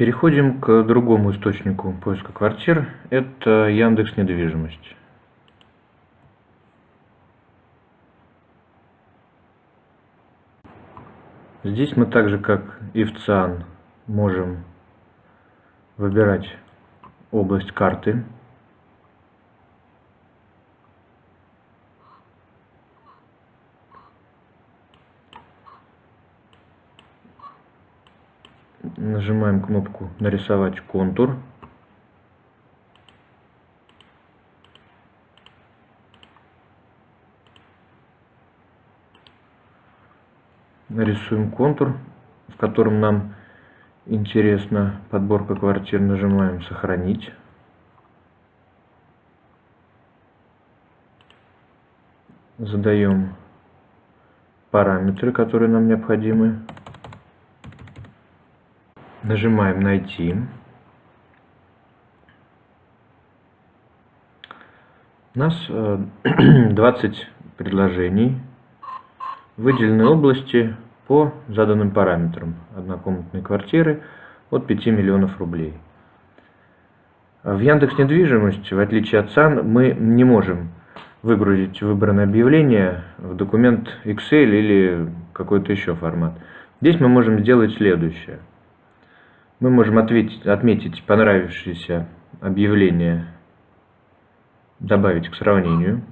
Переходим к другому источнику поиска квартир. Это Яндекс недвижимость. Здесь мы так же, как и в ЦИАН, можем выбирать область карты. Нажимаем кнопку «Нарисовать контур». Нарисуем контур, в котором нам интересна подборка квартир. Нажимаем «Сохранить». Задаем параметры, которые нам необходимы. Нажимаем «Найти». У нас 20 э, предложений, выделены области по заданным параметрам однокомнатной квартиры от 5 миллионов рублей. В Яндекс недвижимость, в отличие от САН, мы не можем выгрузить выбранное объявление в документ Excel или какой-то еще формат. Здесь мы можем сделать следующее – мы можем ответить, отметить понравившееся объявление, добавить к сравнению.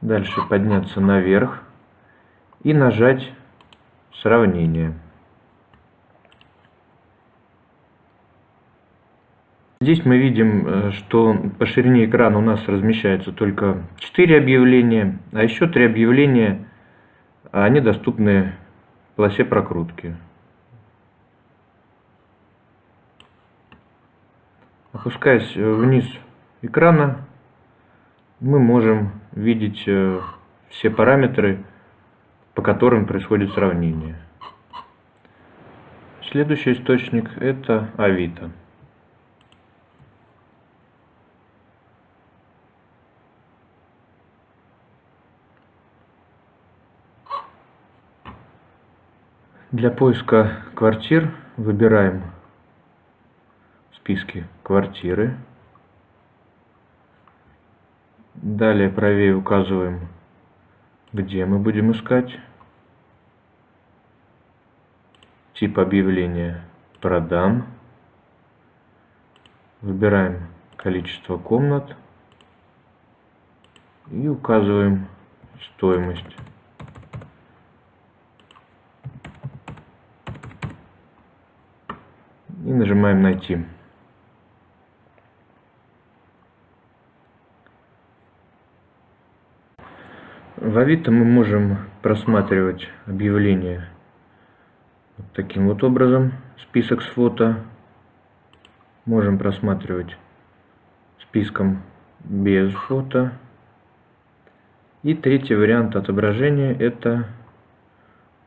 Дальше подняться наверх и нажать сравнение. Здесь мы видим, э, что по ширине экрана у нас размещается только 4 объявления, а еще 3 объявления, они доступны в полосе прокрутки. Опускаясь вниз экрана, мы можем видеть э, все параметры, по которым происходит сравнение. Следующий источник это Авито. Для поиска квартир выбираем в списке квартиры. Далее правее указываем, где мы будем искать. Тип объявления «Продам». Выбираем количество комнат и указываем стоимость. и нажимаем «Найти». В Авито мы можем просматривать объявления вот таким вот образом, список с фото. Можем просматривать списком без фото. И третий вариант отображения это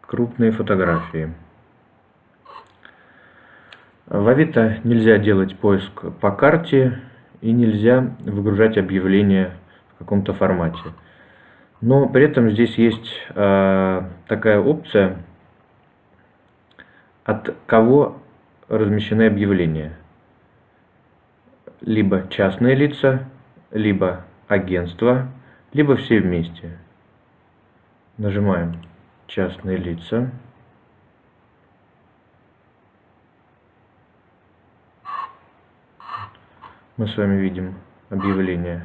крупные фотографии. В Авито нельзя делать поиск по карте и нельзя выгружать объявления в каком-то формате. Но при этом здесь есть э, такая опция, от кого размещены объявления. Либо частные лица, либо агентство, либо все вместе. Нажимаем частные лица. Мы с вами видим объявление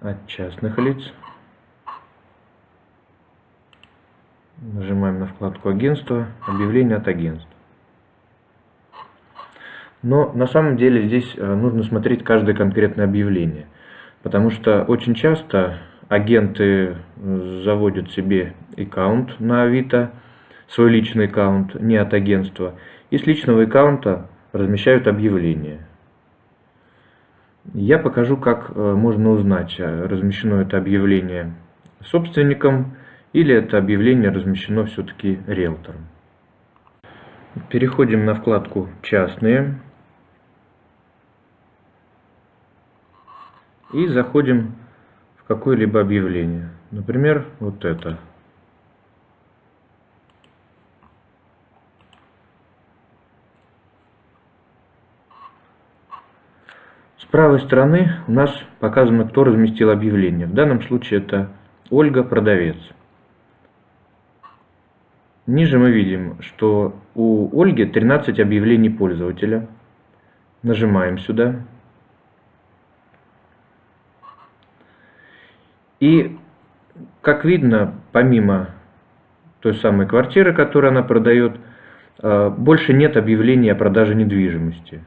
от частных лиц. Нажимаем на вкладку агентства, объявление от агентств. Но на самом деле здесь э, нужно смотреть каждое конкретное объявление. Потому что очень часто агенты э, заводят себе аккаунт на Авито, свой личный аккаунт, не от агентства, и с личного аккаунта размещают объявления. Я покажу, как э, можно узнать, э, размещено это объявление собственником или это объявление размещено все-таки риэлтором. Переходим на вкладку «Частные» и заходим в какое-либо объявление. Например, вот это. С правой стороны у нас показано, кто разместил объявление. В данном случае это Ольга, продавец. Ниже мы видим, что у Ольги 13 объявлений пользователя. Нажимаем сюда. И, как видно, помимо той самой квартиры, которую она продает, э, больше нет объявлений о продаже недвижимости.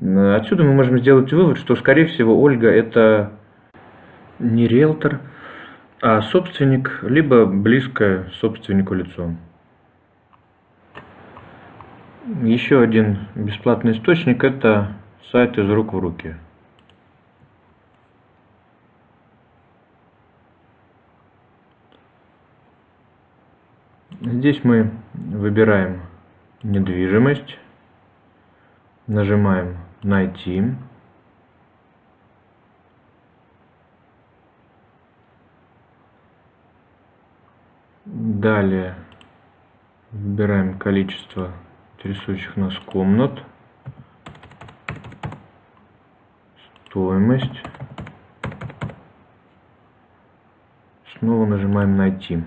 Отсюда мы можем сделать вывод, что, скорее всего, Ольга это не риэлтор, а собственник, либо близкое собственнику лицо. Еще один бесплатный источник – это сайт из рук в руки. Здесь мы выбираем недвижимость, нажимаем «Найти». Далее выбираем количество интересующих нас комнат, стоимость. Снова нажимаем «Найти».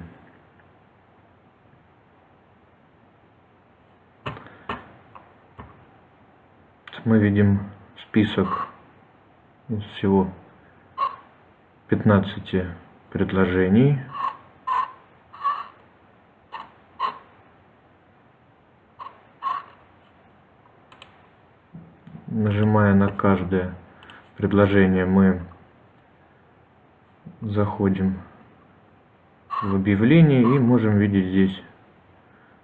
Мы видим список из всего 15 предложений. Нажимая на каждое предложение, мы заходим в объявление и можем видеть здесь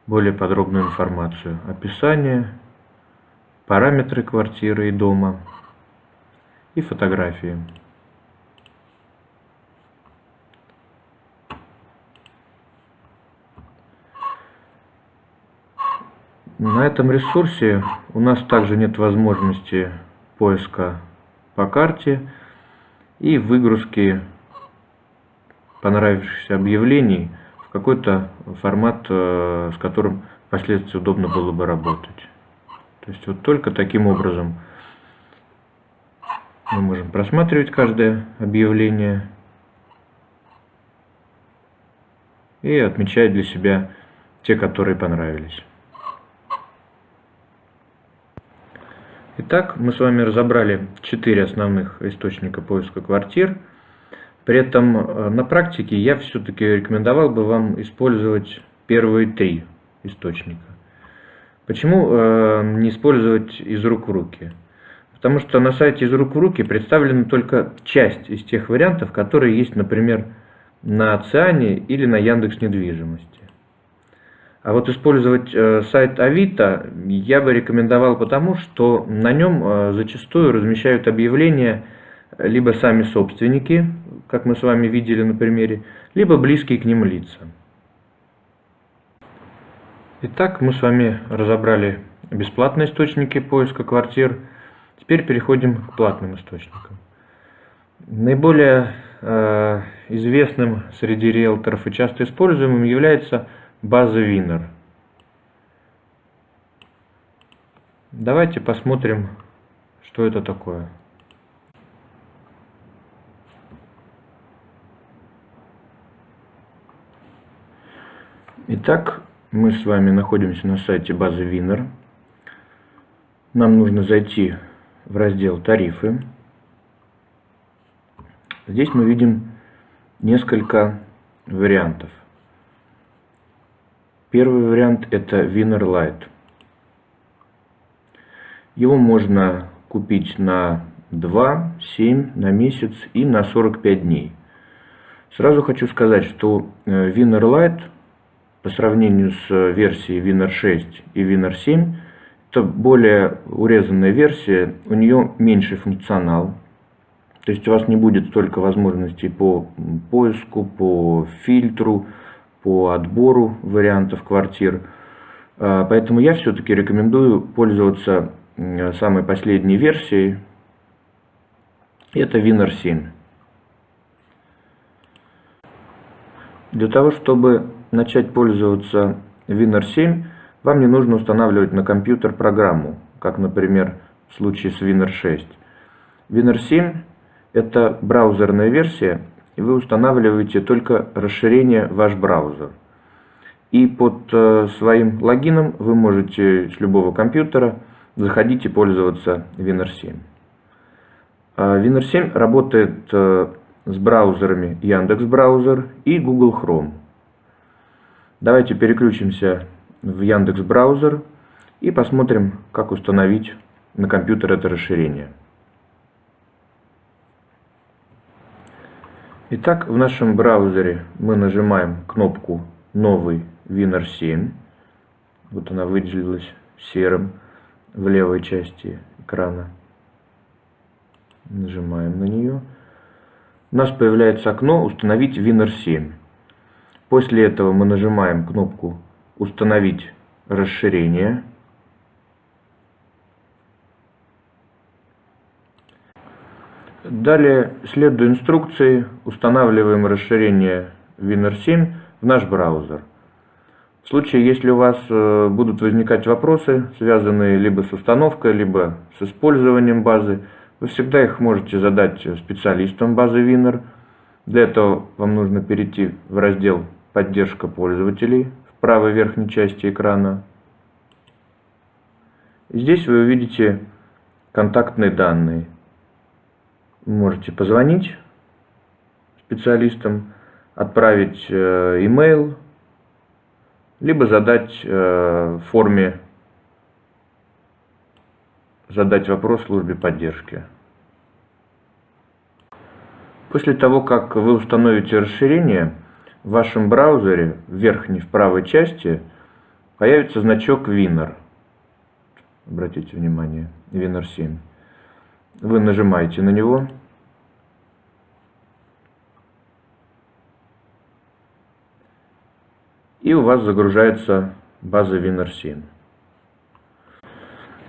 более подробную информацию. Описание, параметры квартиры и дома и фотографии. На этом ресурсе у нас также нет возможности поиска по карте и выгрузки понравившихся объявлений в какой-то формат, э, с которым впоследствии удобно было бы работать. То есть вот только таким образом мы можем просматривать каждое объявление и отмечать для себя те, которые понравились. Итак, мы с вами разобрали четыре основных источника поиска квартир. При этом э, на практике я все-таки рекомендовал бы вам использовать первые три источника. Почему э, не использовать из рук в руки? Потому что на сайте из рук в руки представлена только часть из тех вариантов, которые есть, например, на Циане или на Яндекс недвижимости. А вот использовать э, сайт Авито я бы рекомендовал потому, что на нем э, зачастую размещают объявления либо сами собственники, как мы с вами видели на примере, либо близкие к ним лица. Итак, мы с вами разобрали бесплатные источники поиска квартир. Теперь переходим к платным источникам. Наиболее э, известным среди риэлторов и часто используемым является база Winner. Давайте посмотрим, что это такое. Итак, мы с вами находимся на сайте базы Winner. Нам нужно зайти в раздел «Тарифы». Здесь мы видим несколько вариантов – Первый вариант это Winner Light. Его можно купить на 2, 7, на месяц и на 45 дней. Сразу хочу сказать, что э, Winner Light по сравнению с версией Winner 6 и Winner 7 это более урезанная версия, у нее меньший функционал. То есть у вас не будет столько возможностей по поиску, по фильтру, по отбору вариантов квартир. А, поэтому я все-таки рекомендую пользоваться самой последней версией. Это Winner 7. Для того, чтобы начать пользоваться WinR7, вам не нужно устанавливать на компьютер программу, как, например, в случае с WinR6. WinR7 – это браузерная версия, и вы устанавливаете только расширение ваш браузер. И под э, своим логином вы можете с любого компьютера заходить и пользоваться WinR7. А WinR7 работает э, с браузерами Яндекс Браузер и Google Chrome. Давайте переключимся в Яндекс Браузер и посмотрим, как установить на компьютер это расширение. Итак, в нашем браузере мы нажимаем кнопку «Новый WinR7». Вот она выделилась серым в левой части экрана. Нажимаем на нее у нас появляется окно «Установить WinR7». После этого мы нажимаем кнопку «Установить расширение». Далее, следуя инструкции, устанавливаем расширение WinR7 в наш браузер. В случае, если у вас э, будут возникать вопросы, связанные либо с установкой, либо с использованием базы, вы всегда их можете задать специалистам базы Winner. Для этого вам нужно перейти в раздел «Поддержка пользователей» в правой верхней части экрана. Здесь вы увидите контактные данные. Можете позвонить специалистам, отправить э, email, либо задать э, в форме задать вопрос службе поддержки. После того, как вы установите расширение, в вашем браузере в верхней в правой части появится значок Winner. Обратите внимание, Winner 7. Вы нажимаете на него. И у вас загружается база Winner 7.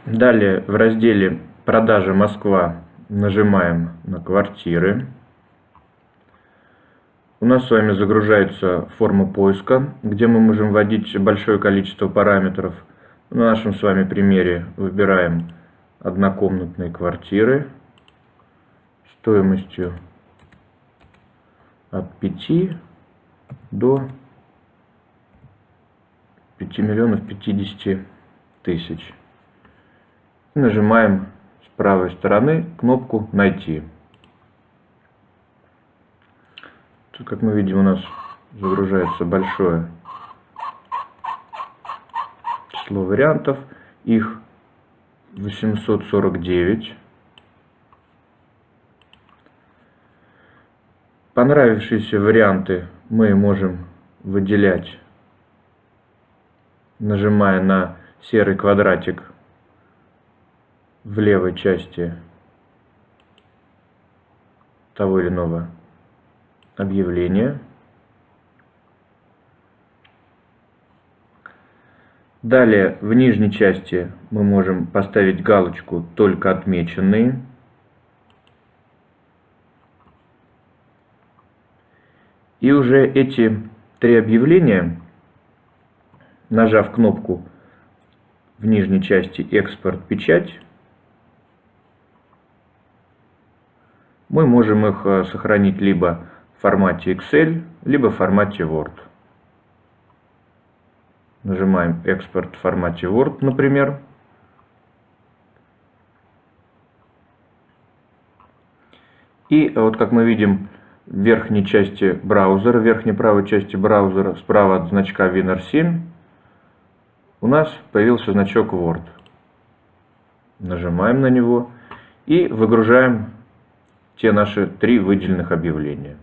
Далее в разделе «Продажа Москва» нажимаем на «Квартиры». У нас с вами загружается форма поиска, где мы можем вводить большое количество параметров. На нашем с вами примере выбираем однокомнатные квартиры стоимостью от 5 до 5 миллионов 50 тысяч нажимаем с правой стороны кнопку «Найти». Тут, как мы видим, у нас загружается большое число вариантов. Их 849. Понравившиеся варианты мы можем выделять, нажимая на серый квадратик в левой части того или иного объявления. Далее в нижней части мы можем поставить галочку «Только отмеченные». И уже эти три объявления, нажав кнопку в нижней части «Экспорт печать», мы можем их э, сохранить либо формате Excel, либо в формате Word. Нажимаем «Экспорт в формате Word», например. И вот как мы видим, в верхней части браузера, в верхней правой части браузера, справа от значка WinR7, у нас появился значок Word. Нажимаем на него и выгружаем те наши три выделенных объявления.